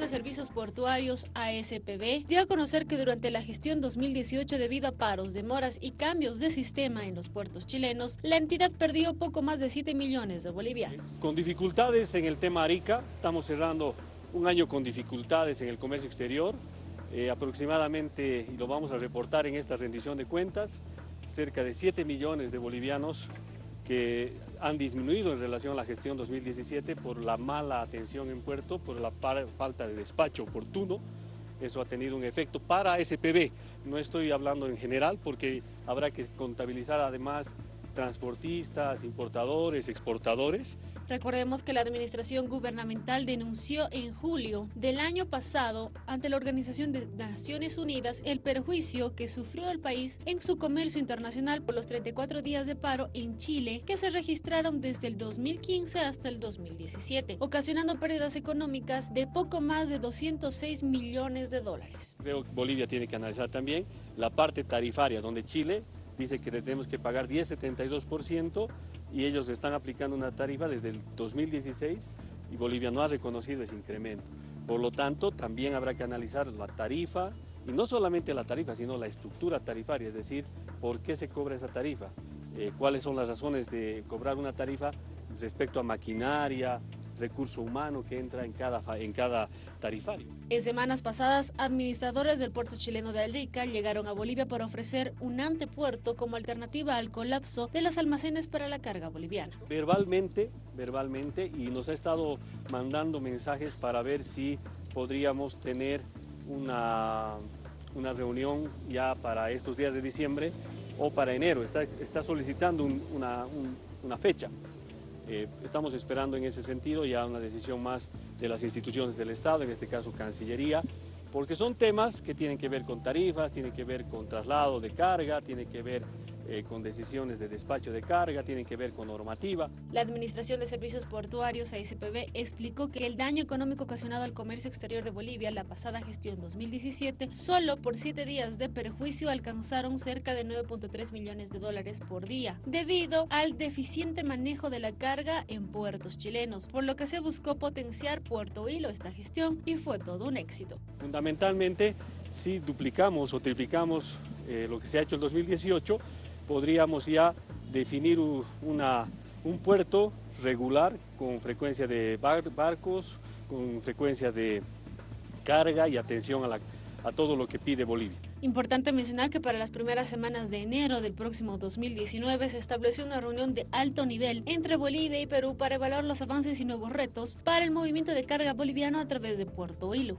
de Servicios Portuarios, ASPB, dio a conocer que durante la gestión 2018, debido a paros, demoras y cambios de sistema en los puertos chilenos, la entidad perdió poco más de 7 millones de bolivianos. Con dificultades en el tema Arica, estamos cerrando un año con dificultades en el comercio exterior, eh, aproximadamente, y lo vamos a reportar en esta rendición de cuentas, cerca de 7 millones de bolivianos que han disminuido en relación a la gestión 2017 por la mala atención en puerto, por la falta de despacho oportuno. Eso ha tenido un efecto para SPB. No estoy hablando en general porque habrá que contabilizar además transportistas, importadores, exportadores. Recordemos que la administración gubernamental denunció en julio del año pasado ante la Organización de Naciones Unidas el perjuicio que sufrió el país en su comercio internacional por los 34 días de paro en Chile que se registraron desde el 2015 hasta el 2017, ocasionando pérdidas económicas de poco más de 206 millones de dólares. Creo que Bolivia tiene que analizar también la parte tarifaria, donde Chile dice que tenemos que pagar 10,72% y ellos están aplicando una tarifa desde el 2016 y Bolivia no ha reconocido ese incremento. Por lo tanto, también habrá que analizar la tarifa, y no solamente la tarifa, sino la estructura tarifaria, es decir, por qué se cobra esa tarifa, eh, cuáles son las razones de cobrar una tarifa respecto a maquinaria, recurso humano que entra en cada, en cada tarifario. En semanas pasadas, administradores del puerto chileno de Arica llegaron a Bolivia para ofrecer un antepuerto como alternativa al colapso de los almacenes para la carga boliviana. Verbalmente, verbalmente, y nos ha estado mandando mensajes para ver si podríamos tener una, una reunión ya para estos días de diciembre o para enero. Está, está solicitando una, una fecha. Eh, estamos esperando en ese sentido ya una decisión más de las instituciones del Estado, en este caso Cancillería, porque son temas que tienen que ver con tarifas, tienen que ver con traslado de carga, tienen que ver eh, con decisiones de despacho de carga, tienen que ver con normativa. La Administración de Servicios Portuarios, ASPB, explicó que el daño económico ocasionado al comercio exterior de Bolivia la pasada gestión 2017, solo por siete días de perjuicio alcanzaron cerca de 9.3 millones de dólares por día, debido al deficiente manejo de la carga en puertos chilenos, por lo que se buscó potenciar Puerto Hilo esta gestión y fue todo un éxito. Fundamentalmente, si duplicamos o triplicamos eh, lo que se ha hecho en 2018, podríamos ya definir un puerto regular con frecuencia de barcos, con frecuencia de carga y atención a, a todo lo que pide Bolivia. Importante mencionar que para las primeras semanas de enero del próximo 2019 se estableció una reunión de alto nivel entre Bolivia y Perú para evaluar los avances y nuevos retos para el movimiento de carga boliviano a través de Puerto Hilo.